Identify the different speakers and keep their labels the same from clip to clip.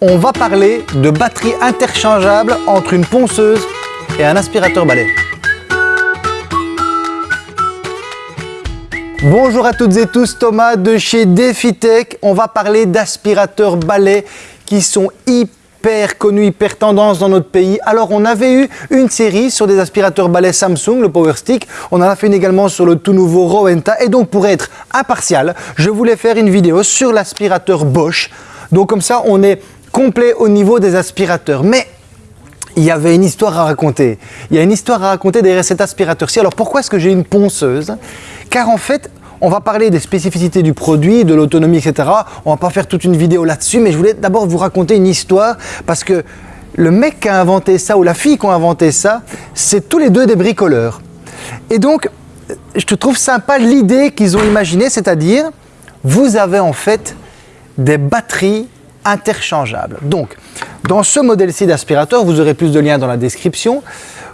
Speaker 1: On va parler de batterie interchangeable entre une ponceuse et un aspirateur balai. Bonjour à toutes et tous, Thomas de chez DefiTech. On va parler d'aspirateurs balais qui sont hyper connus, hyper tendance dans notre pays. Alors on avait eu une série sur des aspirateurs balais Samsung, le Power Stick. On en a fait une également sur le tout nouveau Rowenta. Et donc pour être impartial, je voulais faire une vidéo sur l'aspirateur Bosch. Donc comme ça, on est complet au niveau des aspirateurs. Mais il y avait une histoire à raconter. Il y a une histoire à raconter derrière cet aspirateur-ci. Alors pourquoi est-ce que j'ai une ponceuse? Car en fait, on va parler des spécificités du produit, de l'autonomie, etc. On va pas faire toute une vidéo là-dessus, mais je voulais d'abord vous raconter une histoire parce que le mec qui a inventé ça ou la fille qui a inventé ça, c'est tous les deux des bricoleurs. Et donc, je te trouve sympa l'idée qu'ils ont imaginée, c'est-à-dire, vous avez en fait des batteries interchangeables. Donc, dans ce modèle-ci d'aspirateur, vous aurez plus de liens dans la description,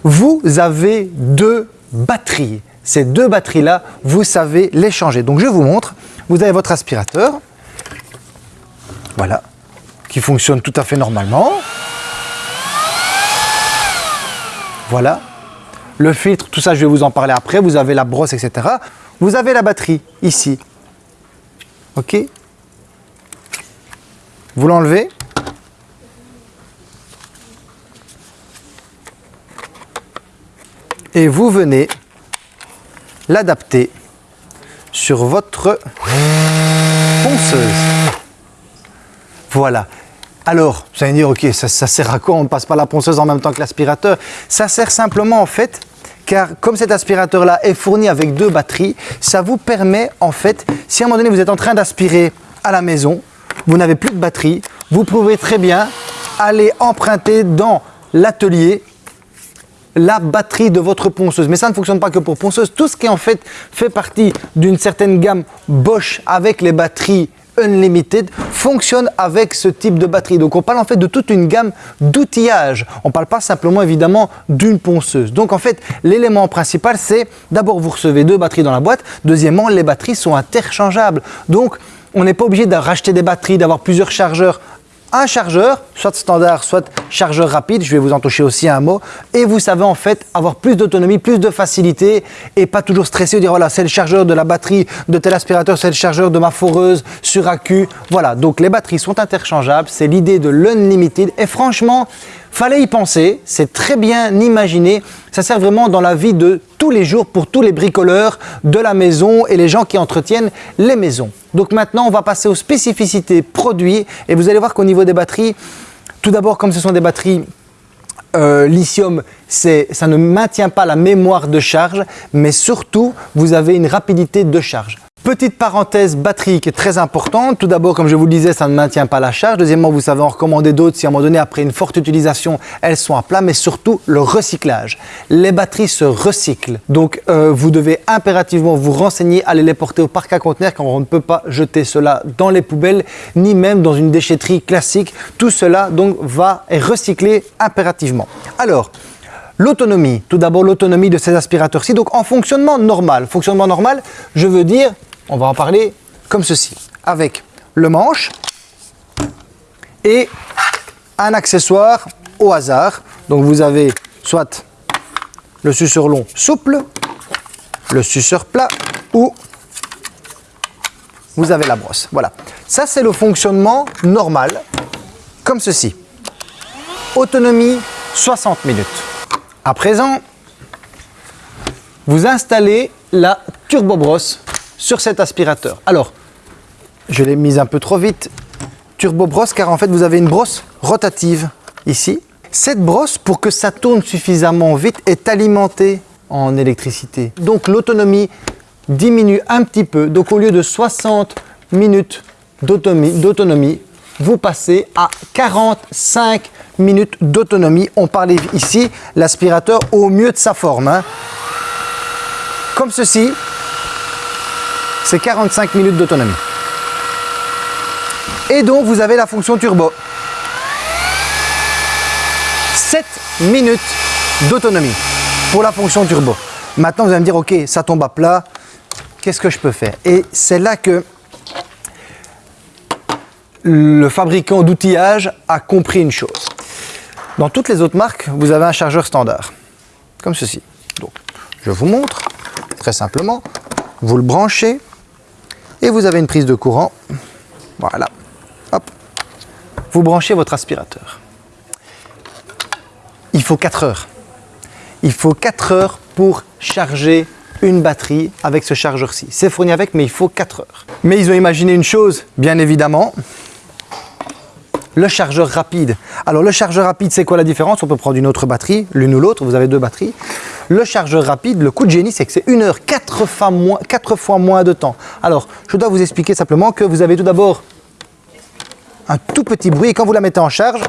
Speaker 1: vous avez deux batteries. Ces deux batteries-là, vous savez les changer. Donc, je vous montre. Vous avez votre aspirateur, voilà, qui fonctionne tout à fait normalement. Voilà. Le filtre, tout ça, je vais vous en parler après. Vous avez la brosse, etc. Vous avez la batterie ici. OK? Vous l'enlevez. Et vous venez l'adapter sur votre ponceuse. Voilà. Alors, vous allez dire, ok, ça, sert à quoi On ne passe pas la ponceuse en même temps que l'aspirateur. Ça sert simplement en fait, car comme cet aspirateur-là est fourni avec deux batteries, ça vous permet en fait, si à un moment donné vous êtes en train d'aspirer à la maison, vous n'avez plus de batterie, vous pouvez très bien aller emprunter dans l'atelier la batterie de votre ponceuse. Mais ça ne fonctionne pas que pour ponceuse. Tout ce qui en fait fait partie d'une certaine gamme Bosch avec les batteries Unlimited fonctionne avec ce type de batterie. Donc on parle en fait de toute une gamme d'outillage. On ne parle pas simplement évidemment d'une ponceuse. Donc en fait l'élément principal c'est d'abord vous recevez deux batteries dans la boîte. Deuxièmement les batteries sont interchangeables. Donc on n'est pas obligé de racheter des batteries, d'avoir plusieurs chargeurs. Un chargeur, soit standard, soit chargeur rapide, je vais vous en toucher aussi un mot, et vous savez en fait avoir plus d'autonomie, plus de facilité et pas toujours stresser, dire voilà c'est le chargeur de la batterie de tel aspirateur, c'est le chargeur de ma foreuse sur accu. Voilà, donc les batteries sont interchangeables, c'est l'idée de l'unlimited et franchement, Fallait y penser, c'est très bien imaginé. Ça sert vraiment dans la vie de tous les jours pour tous les bricoleurs de la maison et les gens qui entretiennent les maisons. Donc maintenant, on va passer aux spécificités produits et vous allez voir qu'au niveau des batteries, tout d'abord, comme ce sont des batteries euh, lithium, ça ne maintient pas la mémoire de charge, mais surtout, vous avez une rapidité de charge. Petite parenthèse batterie qui est très importante. Tout d'abord, comme je vous le disais, ça ne maintient pas la charge. Deuxièmement, vous savez en recommander d'autres si à un moment donné, après une forte utilisation, elles sont à plat. Mais surtout, le recyclage. Les batteries se recyclent. Donc, euh, vous devez impérativement vous renseigner, aller les porter au parc à conteneurs car on ne peut pas jeter cela dans les poubelles ni même dans une déchetterie classique. Tout cela donc va être recyclé impérativement. Alors, L'autonomie, tout d'abord l'autonomie de ces aspirateurs-ci, donc en fonctionnement normal. Fonctionnement normal, je veux dire on va en parler comme ceci, avec le manche et un accessoire au hasard. Donc vous avez soit le suceur long souple, le suceur plat ou vous avez la brosse. Voilà. Ça, c'est le fonctionnement normal, comme ceci. Autonomie 60 minutes. À présent, vous installez la turbo brosse sur cet aspirateur. Alors, je l'ai mise un peu trop vite, turbo brosse, car en fait vous avez une brosse rotative ici. Cette brosse, pour que ça tourne suffisamment vite, est alimentée en électricité. Donc l'autonomie diminue un petit peu. Donc au lieu de 60 minutes d'autonomie, vous passez à 45 minutes d'autonomie. On parlait ici l'aspirateur au mieux de sa forme. Hein. Comme ceci, c'est 45 minutes d'autonomie. Et donc, vous avez la fonction turbo. 7 minutes d'autonomie pour la fonction turbo. Maintenant, vous allez me dire, ok, ça tombe à plat, qu'est-ce que je peux faire? Et c'est là que le fabricant d'outillage a compris une chose. Dans toutes les autres marques, vous avez un chargeur standard, comme ceci. Donc, je vous montre, très simplement, vous le branchez et vous avez une prise de courant. Voilà, hop, vous branchez votre aspirateur. Il faut 4 heures. Il faut 4 heures pour charger une batterie avec ce chargeur-ci. C'est fourni avec, mais il faut 4 heures. Mais ils ont imaginé une chose, bien évidemment, le chargeur rapide. Alors le chargeur rapide, c'est quoi la différence? On peut prendre une autre batterie, l'une ou l'autre, vous avez deux batteries. Le chargeur rapide, le coup de génie, c'est que c'est une heure, quatre fois, moins, de temps. Alors, je dois vous expliquer simplement que vous avez tout d'abord un tout petit bruit et quand vous la mettez en charge,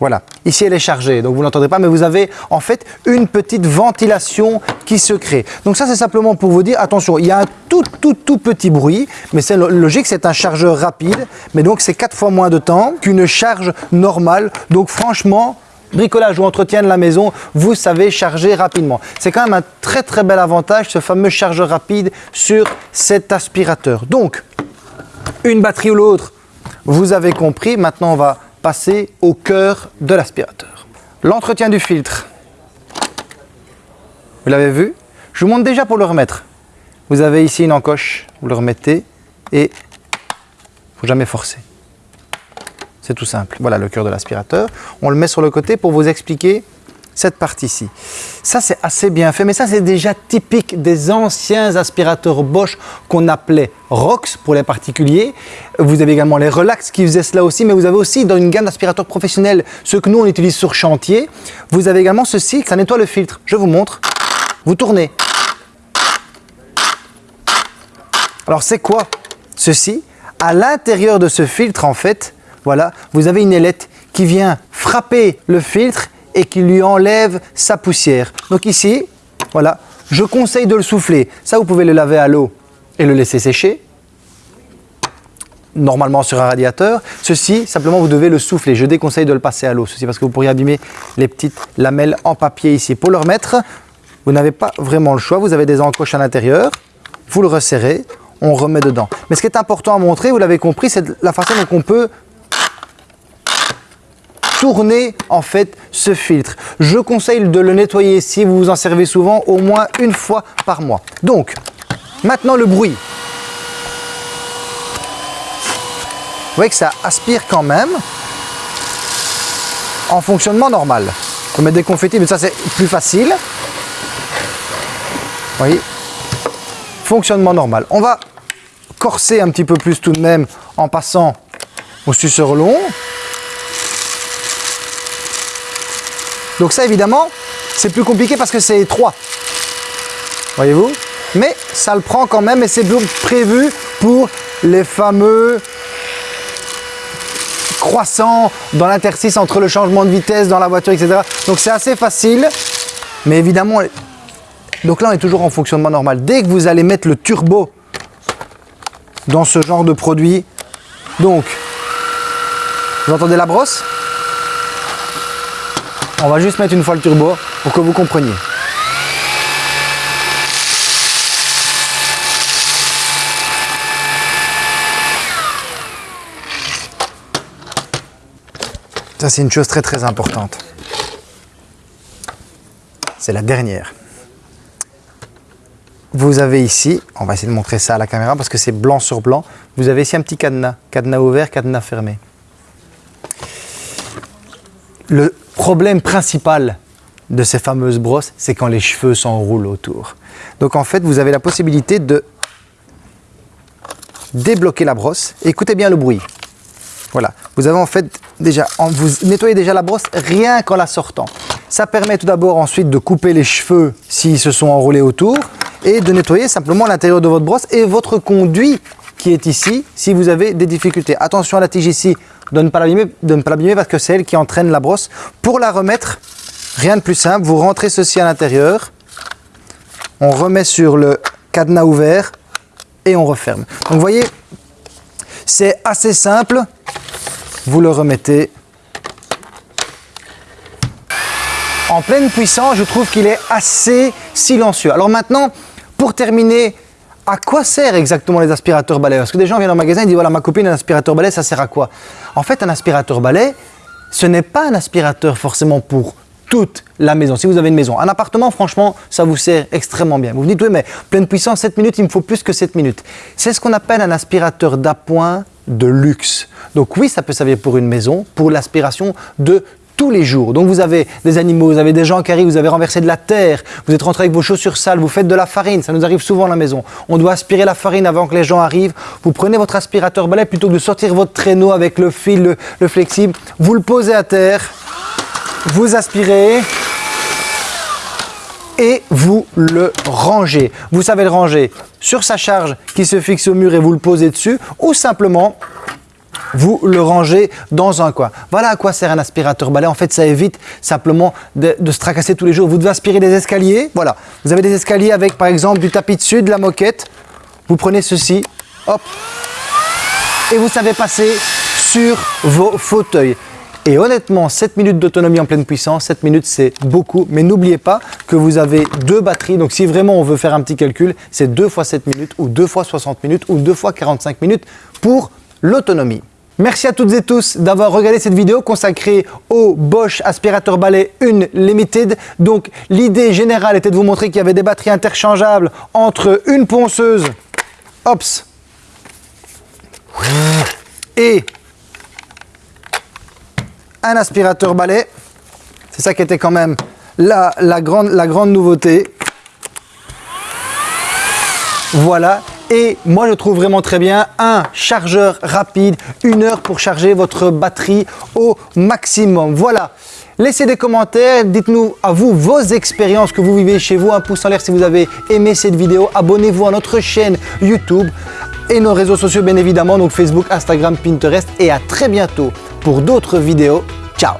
Speaker 1: Voilà, ici elle est chargée, donc vous n'entendrez pas, mais vous avez en fait une petite ventilation qui se crée. Donc ça c'est simplement pour vous dire, attention, il y a un tout tout tout petit bruit, mais c'est logique, c'est un chargeur rapide, mais donc c'est quatre fois moins de temps qu'une charge normale. Donc franchement, bricolage ou entretien de la maison, vous savez charger rapidement. C'est quand même un très très bel avantage, ce fameux chargeur rapide sur cet aspirateur. Donc, une batterie ou l'autre, vous avez compris. Maintenant, on va passer au cœur de l'aspirateur. L'entretien du filtre. Vous l'avez vu? Je vous montre déjà pour le remettre. Vous avez ici une encoche, vous le remettez et il ne faut jamais forcer. C'est tout simple. Voilà le cœur de l'aspirateur. On le met sur le côté pour vous expliquer cette partie-ci. Ça, c'est assez bien fait, mais ça, c'est déjà typique des anciens aspirateurs Bosch qu'on appelait ROX pour les particuliers. Vous avez également les Relax qui faisaient cela aussi, mais vous avez aussi dans une gamme d'aspirateurs professionnels, ceux que nous, on utilise sur chantier, vous avez également ceci, ça nettoie le filtre. Je vous montre. Vous tournez. Alors, c'est quoi ceci? À l'intérieur de ce filtre, en fait, voilà, vous avez une ailette qui vient frapper le filtre et qui lui enlève sa poussière. Donc ici, voilà, je conseille de le souffler. Ça, vous pouvez le laver à l'eau et le laisser sécher. Normalement sur un radiateur. Ceci, simplement, vous devez le souffler. Je déconseille de le passer à l'eau. Ceci parce que vous pourriez abîmer les petites lamelles en papier ici. Pour le remettre, vous n'avez pas vraiment le choix. Vous avez des encoches à l'intérieur. Vous le resserrez. On remet dedans. Mais ce qui est important à montrer, vous l'avez compris, c'est la façon dont on peut tourner en fait ce filtre. Je conseille de le nettoyer si vous vous en servez souvent au moins une fois par mois. Donc, maintenant le bruit. Vous voyez que ça aspire quand même en fonctionnement normal. On peut mettre des confettis, mais ça c'est plus facile. Vous voyez? Fonctionnement normal. On va corser un petit peu plus tout de même en passant au suceur long. Donc ça, évidemment, c'est plus compliqué parce que c'est étroit. Voyez-vous? Mais ça le prend quand même et c'est prévu pour les fameux croissants dans l'interstice entre le changement de vitesse dans la voiture, etc. Donc c'est assez facile, mais évidemment, donc là on est toujours en fonctionnement normal. Dès que vous allez mettre le turbo dans ce genre de produit, donc, vous entendez la brosse? On va juste mettre une fois le turbo pour que vous compreniez. Ça, c'est une chose très très importante. C'est la dernière. Vous avez ici, on va essayer de montrer ça à la caméra parce que c'est blanc sur blanc, vous avez ici un petit cadenas, cadenas ouvert, cadenas fermé. Le problème principal de ces fameuses brosses, c'est quand les cheveux s'enroulent autour. Donc en fait, vous avez la possibilité de débloquer la brosse. Écoutez bien le bruit. Voilà, vous avez en fait déjà, vous nettoyez déjà la brosse rien qu'en la sortant. Ça permet tout d'abord ensuite de couper les cheveux s'ils se sont enroulés autour et de nettoyer simplement l'intérieur de votre brosse et votre conduit qui est ici si vous avez des difficultés. Attention à la tige ici, de ne pas l'abîmer parce que c'est elle qui entraîne la brosse. Pour la remettre, rien de plus simple, vous rentrez ceci à l'intérieur, on remet sur le cadenas ouvert et on referme. Donc vous voyez, c'est assez simple, vous le remettez en pleine puissance, je trouve qu'il est assez silencieux. Alors maintenant, pour terminer à quoi sert exactement les aspirateurs balais? Parce que des gens viennent au magasin et disent voilà ma copine un aspirateur balai ça sert à quoi? En fait un aspirateur balai ce n'est pas un aspirateur forcément pour toute la maison. Si vous avez une maison, un appartement, franchement, ça vous sert extrêmement bien. Vous vous dites, oui, mais pleine puissance, 7 minutes, il me faut plus que 7 minutes. C'est ce qu'on appelle un aspirateur d'appoint de luxe. Donc oui, ça peut servir pour une maison, pour l'aspiration de tous les jours. Donc vous avez des animaux, vous avez des gens qui arrivent, vous avez renversé de la terre, vous êtes rentré avec vos chaussures sales, vous faites de la farine, ça nous arrive souvent à la maison. On doit aspirer la farine avant que les gens arrivent. Vous prenez votre aspirateur balai plutôt que de sortir votre traîneau avec le fil, le, flexible, vous le posez à terre, vous aspirez et vous le rangez. Vous savez le ranger sur sa charge qui se fixe au mur et vous le posez dessus ou simplement vous le rangez dans un coin. Voilà à quoi sert un aspirateur balai. En fait, ça évite simplement de, se tracasser tous les jours. Vous devez aspirer des escaliers. Voilà. Vous avez des escaliers avec, par exemple, du tapis dessus, de la moquette. Vous prenez ceci, hop, et vous savez passer sur vos fauteuils. Et honnêtement, 7 minutes d'autonomie en pleine puissance, 7 minutes c'est beaucoup, mais n'oubliez pas que vous avez deux batteries, donc si vraiment on veut faire un petit calcul, c'est 2 fois 7 minutes ou 2 fois 60 minutes ou 2 fois 45 minutes pour l'autonomie. Merci à toutes et tous d'avoir regardé cette vidéo consacrée au Bosch aspirateur balai 1 Limited. Donc l'idée générale était de vous montrer qu'il y avait des batteries interchangeables entre une ponceuse, ops, et un aspirateur balai. C'est ça qui était quand même la grande nouveauté. Voilà, et moi, je trouve vraiment très bien un chargeur rapide, une heure pour charger votre batterie au maximum. Voilà. Laissez des commentaires, dites-nous à vous vos expériences que vous vivez chez vous. Un pouce en l'air si vous avez aimé cette vidéo. Abonnez-vous à notre chaîne YouTube et nos réseaux sociaux bien évidemment, donc Facebook, Instagram, Pinterest. Et à très bientôt pour d'autres vidéos. Ciao